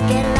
Let's get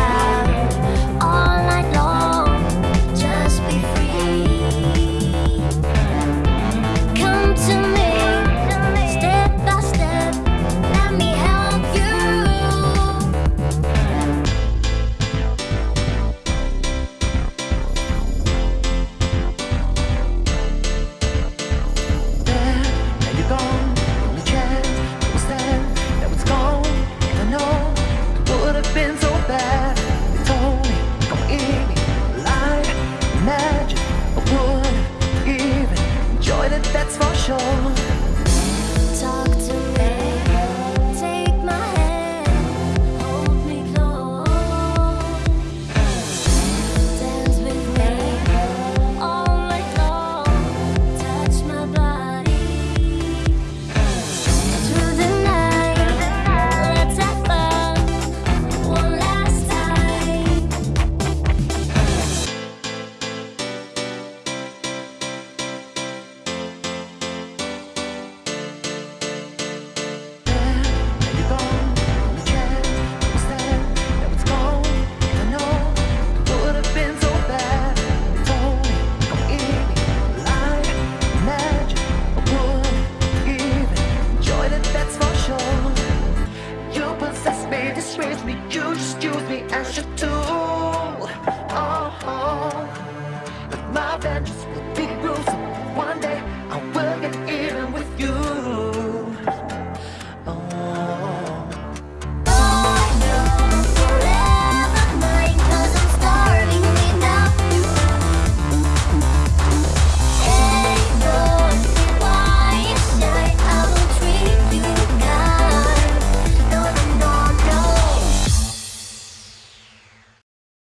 me, you just use me as your tool. Oh, oh. My vengeance